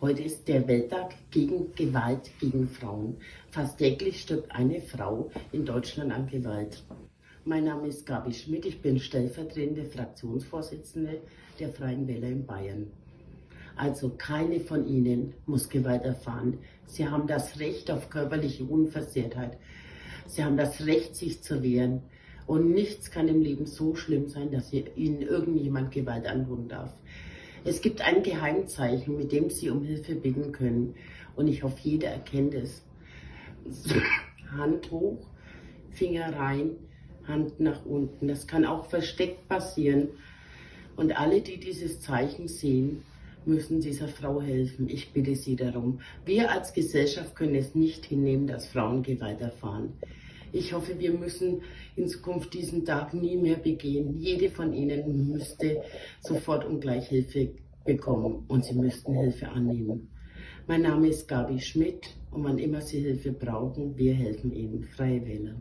Heute ist der Welttag gegen Gewalt gegen Frauen. Fast täglich stirbt eine Frau in Deutschland an Gewalt. Mein Name ist Gabi Schmidt, ich bin stellvertretende Fraktionsvorsitzende der Freien Wähler in Bayern. Also keine von Ihnen muss Gewalt erfahren. Sie haben das Recht auf körperliche Unversehrtheit. Sie haben das Recht, sich zu wehren. Und nichts kann im Leben so schlimm sein, dass Ihnen irgendjemand Gewalt antun darf. Es gibt ein Geheimzeichen, mit dem Sie um Hilfe bitten können. Und ich hoffe, jeder erkennt es. Hand hoch, Finger rein, Hand nach unten. Das kann auch versteckt passieren. Und alle, die dieses Zeichen sehen, müssen dieser Frau helfen. Ich bitte Sie darum. Wir als Gesellschaft können es nicht hinnehmen, dass Frauen Gewalt erfahren. Ich hoffe, wir müssen in Zukunft diesen Tag nie mehr begehen. Jede von Ihnen müsste sofort und gleich Hilfe bekommen und Sie müssten Hilfe annehmen. Mein Name ist Gabi Schmidt und wann immer Sie Hilfe brauchen, wir helfen Ihnen. Freie Wähler.